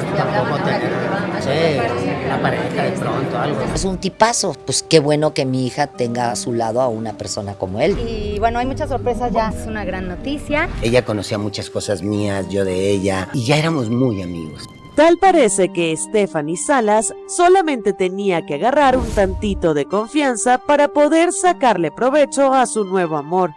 descarto tampoco tener, sí, una pareja de pronto, algo. Es un tipazo, pues qué bueno que mi hija tenga a su lado a una persona como él. Y bueno, hay muchas sorpresas ya, es una gran noticia. Ella conocía muchas cosas mías, yo de ella, y ya éramos muy amigos. Tal parece que Stephanie Salas solamente tenía que agarrar un tantito de confianza para poder sacarle provecho a su nuevo amor,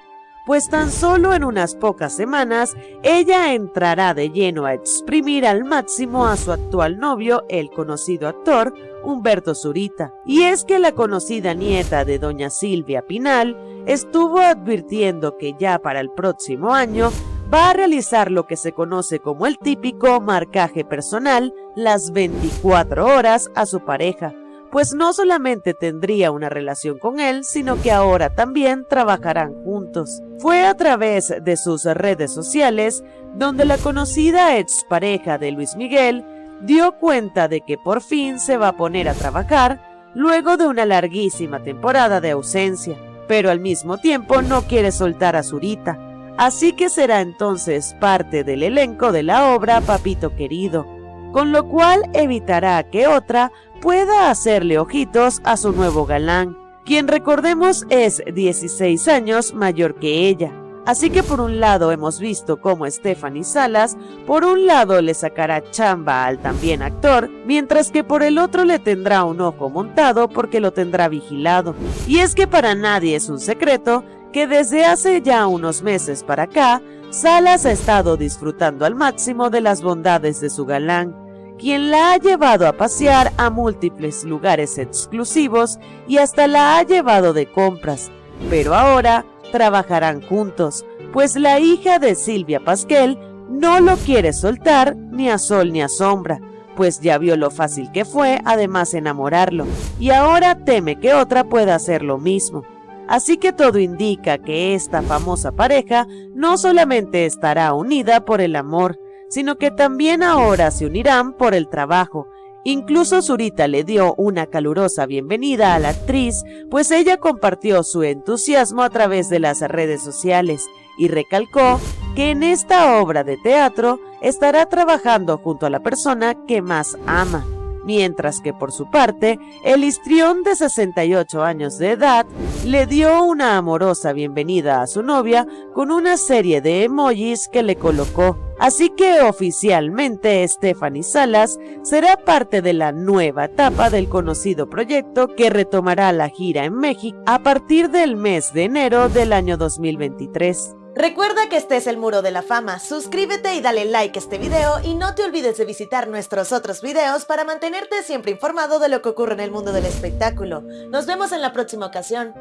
pues tan solo en unas pocas semanas ella entrará de lleno a exprimir al máximo a su actual novio, el conocido actor Humberto Zurita. Y es que la conocida nieta de doña Silvia Pinal estuvo advirtiendo que ya para el próximo año va a realizar lo que se conoce como el típico marcaje personal las 24 horas a su pareja, pues no solamente tendría una relación con él, sino que ahora también trabajarán juntos. Fue a través de sus redes sociales donde la conocida expareja de Luis Miguel dio cuenta de que por fin se va a poner a trabajar luego de una larguísima temporada de ausencia, pero al mismo tiempo no quiere soltar a Zurita, así que será entonces parte del elenco de la obra Papito Querido, con lo cual evitará que otra pueda hacerle ojitos a su nuevo galán, quien recordemos es 16 años mayor que ella. Así que por un lado hemos visto cómo Stephanie Salas, por un lado le sacará chamba al también actor, mientras que por el otro le tendrá un ojo montado porque lo tendrá vigilado. Y es que para nadie es un secreto que desde hace ya unos meses para acá, Salas ha estado disfrutando al máximo de las bondades de su galán, quien la ha llevado a pasear a múltiples lugares exclusivos y hasta la ha llevado de compras, pero ahora trabajarán juntos, pues la hija de Silvia Pasquel no lo quiere soltar ni a sol ni a sombra, pues ya vio lo fácil que fue además enamorarlo, y ahora teme que otra pueda hacer lo mismo. Así que todo indica que esta famosa pareja no solamente estará unida por el amor, sino que también ahora se unirán por el trabajo, Incluso Zurita le dio una calurosa bienvenida a la actriz, pues ella compartió su entusiasmo a través de las redes sociales y recalcó que en esta obra de teatro estará trabajando junto a la persona que más ama. Mientras que por su parte, el histrión de 68 años de edad le dio una amorosa bienvenida a su novia con una serie de emojis que le colocó. Así que oficialmente Stephanie Salas será parte de la nueva etapa del conocido proyecto que retomará la gira en México a partir del mes de enero del año 2023. Recuerda que este es el Muro de la Fama, suscríbete y dale like a este video y no te olvides de visitar nuestros otros videos para mantenerte siempre informado de lo que ocurre en el mundo del espectáculo. Nos vemos en la próxima ocasión.